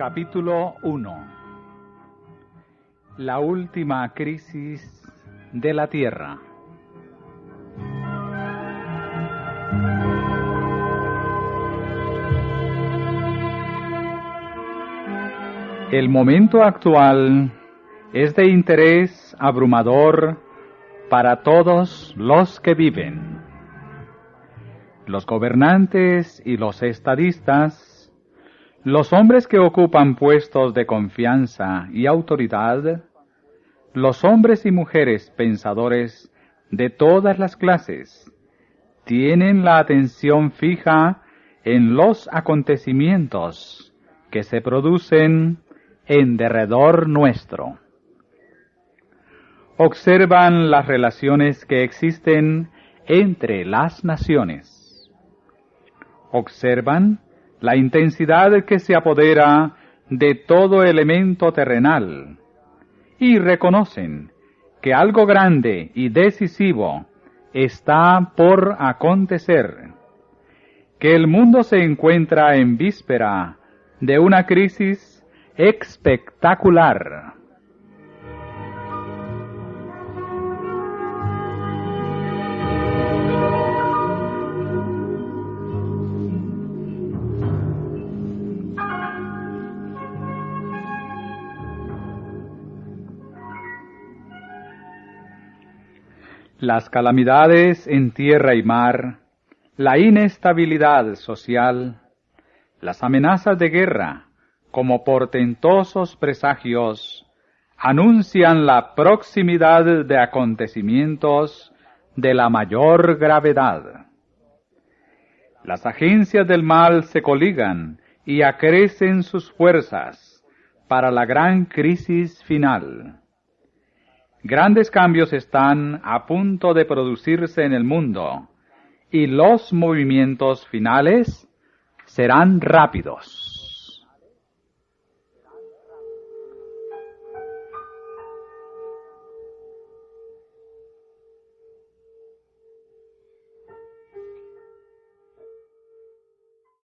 Capítulo 1 La última crisis de la Tierra. El momento actual es de interés abrumador para todos los que viven. Los gobernantes y los estadistas, los hombres que ocupan puestos de confianza y autoridad, los hombres y mujeres pensadores de todas las clases, tienen la atención fija en los acontecimientos que se producen en derredor nuestro. Observan las relaciones que existen entre las naciones. Observan la intensidad que se apodera de todo elemento terrenal y reconocen que algo grande y decisivo está por acontecer, que el mundo se encuentra en víspera de una crisis espectacular. Las calamidades en tierra y mar, la inestabilidad social, las amenazas de guerra, como portentosos presagios, anuncian la proximidad de acontecimientos de la mayor gravedad. Las agencias del mal se coligan y acrecen sus fuerzas para la gran crisis final. Grandes cambios están a punto de producirse en el mundo y los movimientos finales serán rápidos.